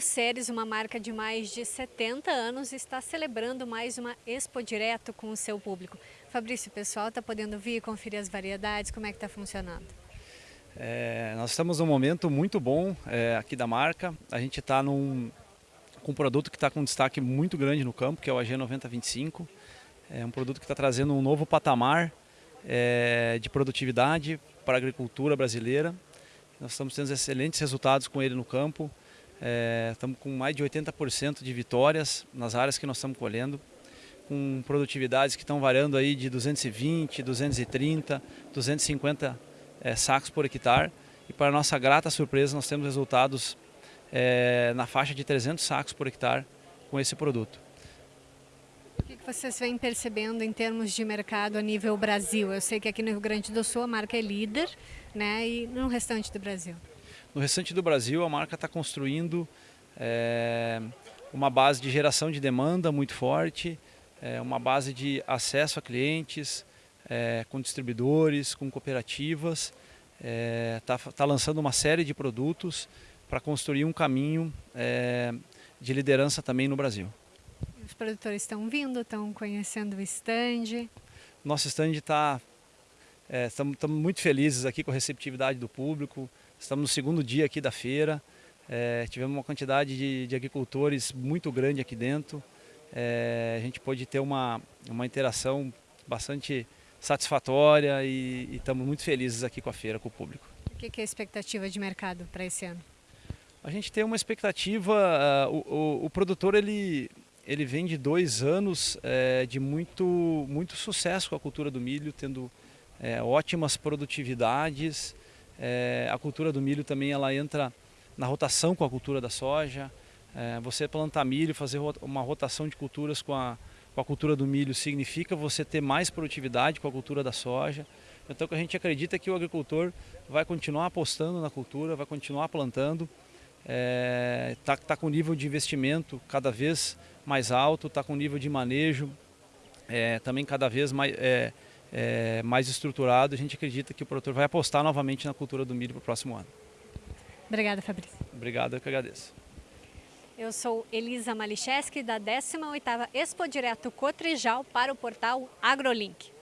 Ceres, uma marca de mais de 70 anos, está celebrando mais uma Expo Direto com o seu público. Fabrício, o pessoal está podendo vir conferir as variedades, como é que está funcionando? É, nós estamos num momento muito bom é, aqui da marca. A gente está com um produto que está com destaque muito grande no campo, que é o AG9025. É um produto que está trazendo um novo patamar é, de produtividade para a agricultura brasileira. Nós estamos tendo excelentes resultados com ele no campo. É, estamos com mais de 80% de vitórias nas áreas que nós estamos colhendo, com produtividades que estão variando aí de 220, 230, 250 é, sacos por hectare. E para nossa grata surpresa, nós temos resultados é, na faixa de 300 sacos por hectare com esse produto. O que vocês vêm percebendo em termos de mercado a nível Brasil? Eu sei que aqui no Rio Grande do Sul a marca é líder, né? E no restante do Brasil? No restante do Brasil, a marca está construindo é, uma base de geração de demanda muito forte, é, uma base de acesso a clientes, é, com distribuidores, com cooperativas. Está tá lançando uma série de produtos para construir um caminho de liderança também no Brasil. Os produtores estão vindo, estão conhecendo o stand? Nosso stand está... Estamos muito felizes aqui com a receptividade do público. Estamos no segundo dia aqui da feira. É, tivemos uma quantidade de, de, agricultores muito grande aqui dentro. É, a gente pôde ter uma, uma interação bastante satisfatória e, e estamos muito felizes aqui com a feira, com o público. O que é a expectativa de mercado para esse ano? A gente tem uma expectativa, uh, o, o, o, produtor ele, ele vem de dois anos é, de muito, muito sucesso com a cultura do milho, tendo é, ótimas produtividades, é, a cultura do milho também ela entra na rotação com a cultura da soja. É, você plantar milho, fazer uma rotação de culturas com a, com a cultura do milho significa você ter mais produtividade com a cultura da soja. Então a gente acredita que o agricultor vai continuar apostando na cultura, vai continuar plantando, está é, tá, tá com nível de investimento cada vez mais alto, está com nível de manejo é, também cada vez mais, é, é, mais estruturado, a gente acredita que o produtor vai apostar novamente na cultura do milho para o próximo ano. Obrigada, Fabrício. Obrigado, eu que agradeço. Eu sou Elisa Malicheski, da 18ª Expo Direto Cotrijal para o portal AgroLink.